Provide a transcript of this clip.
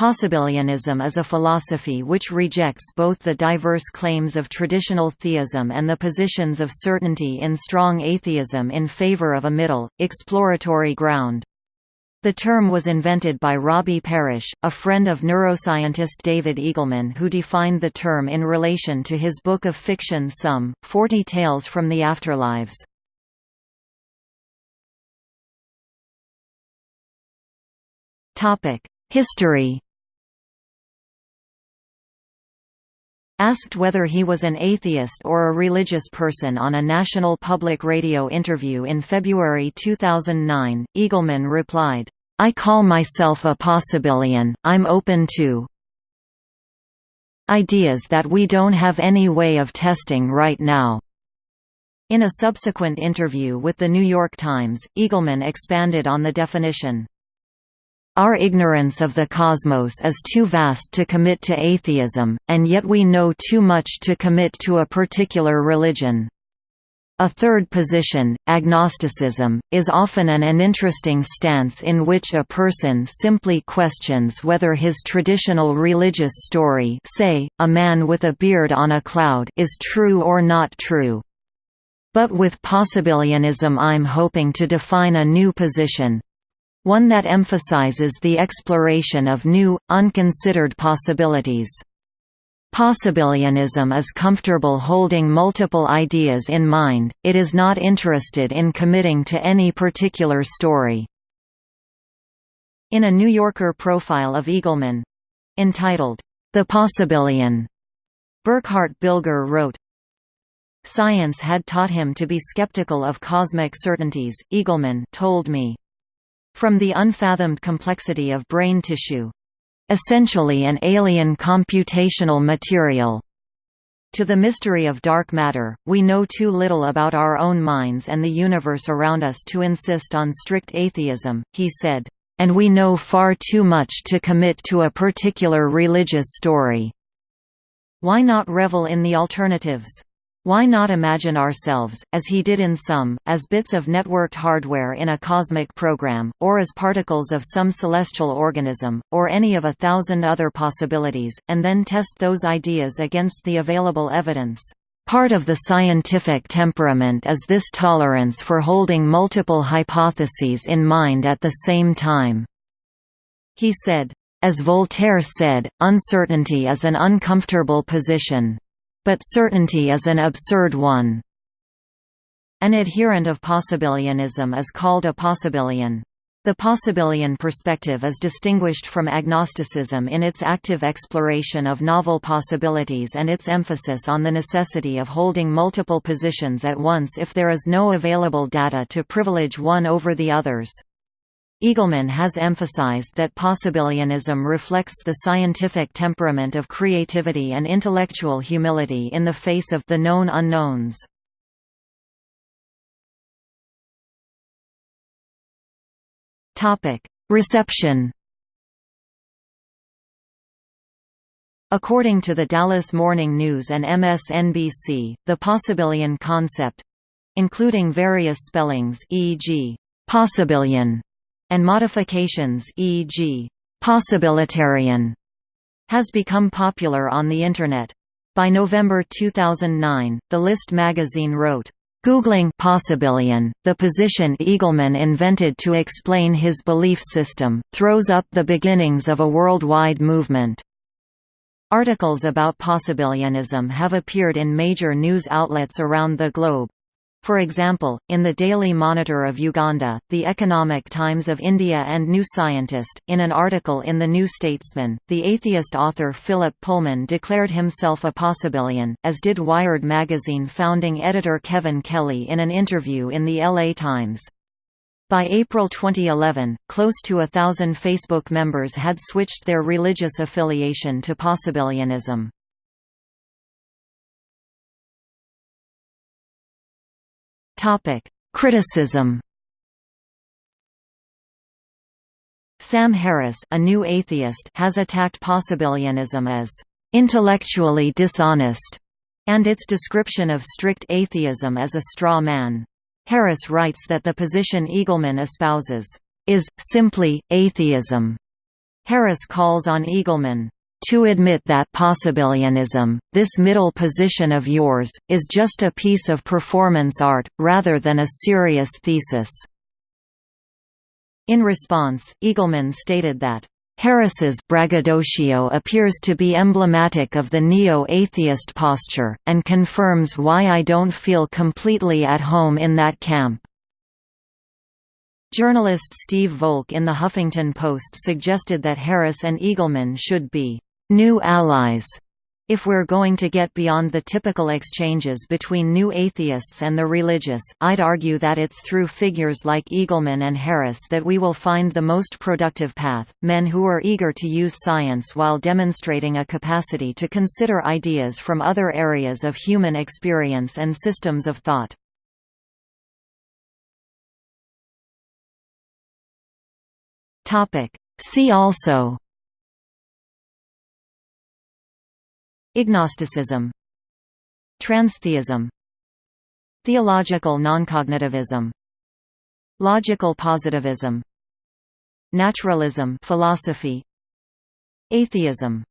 Possibilianism is a philosophy which rejects both the diverse claims of traditional theism and the positions of certainty in strong atheism in favor of a middle, exploratory ground. The term was invented by Robbie Parrish, a friend of neuroscientist David Eagleman who defined the term in relation to his book of fiction Sum, 40 Tales from the Afterlives. History Asked whether he was an atheist or a religious person on a National Public Radio interview in February 2009, Eagleman replied, I call myself a possibilian, I'm open to ideas that we don't have any way of testing right now. In a subsequent interview with The New York Times, Eagleman expanded on the definition. Our ignorance of the cosmos is too vast to commit to atheism, and yet we know too much to commit to a particular religion. A third position, agnosticism, is often an uninteresting stance in which a person simply questions whether his traditional religious story say, a man with a beard on a cloud is true or not true. But with possibilianism I'm hoping to define a new position, one that emphasizes the exploration of new, unconsidered possibilities. Possibilianism is comfortable holding multiple ideas in mind, it is not interested in committing to any particular story. In a New Yorker profile of Eagleman—entitled, The Possibilian, Burkhart Bilger wrote, Science had taught him to be skeptical of cosmic certainties, Eagleman told me. From the unfathomed complexity of brain tissue essentially an alien computational material to the mystery of dark matter, we know too little about our own minds and the universe around us to insist on strict atheism, he said. And we know far too much to commit to a particular religious story. Why not revel in the alternatives? Why not imagine ourselves, as he did in Sum, as bits of networked hardware in a cosmic program, or as particles of some celestial organism, or any of a thousand other possibilities, and then test those ideas against the available evidence? Part of the scientific temperament is this tolerance for holding multiple hypotheses in mind at the same time. He said, as Voltaire said, uncertainty is an uncomfortable position. But certainty is an absurd one. An adherent of possibilianism is called a possibilian. The possibilian perspective is distinguished from agnosticism in its active exploration of novel possibilities and its emphasis on the necessity of holding multiple positions at once if there is no available data to privilege one over the others. Eagleman has emphasized that possibilianism reflects the scientific temperament of creativity and intellectual humility in the face of the known unknowns. Reception According to the Dallas Morning News and MSNBC, the possibilian concept—including various spellings e.g. possibilian and modifications e.g. possibilitarian has become popular on the Internet. By November 2009, The List magazine wrote, Googling possibilian, the position Eagleman invented to explain his belief system, throws up the beginnings of a worldwide movement. Articles about possibilianism have appeared in major news outlets around the globe. For example, in the Daily Monitor of Uganda, the Economic Times of India and New Scientist, in an article in The New Statesman, the atheist author Philip Pullman declared himself a possibilian, as did Wired magazine founding editor Kevin Kelly in an interview in the LA Times. By April 2011, close to a thousand Facebook members had switched their religious affiliation to possibilianism. Topic: Criticism. Sam Harris, a new atheist, has attacked possibilianism as intellectually dishonest and its description of strict atheism as a straw man. Harris writes that the position Eagleman espouses is simply atheism Harris calls on Eagleman, "...to admit that possibilianism, this middle position of yours, is just a piece of performance art, rather than a serious thesis." In response, Eagleman stated that, Harris's braggadocio appears to be emblematic of the neo-atheist posture, and confirms why I don't feel completely at home in that camp. Journalist Steve Volk in The Huffington Post suggested that Harris and Eagleman should be new allies if we're going to get beyond the typical exchanges between new atheists and the religious, I'd argue that it's through figures like Eagleman and Harris that we will find the most productive path, men who are eager to use science while demonstrating a capacity to consider ideas from other areas of human experience and systems of thought. See also Ignosticism Transtheism. Theological noncognitivism. Logical positivism. Naturalism philosophy. Atheism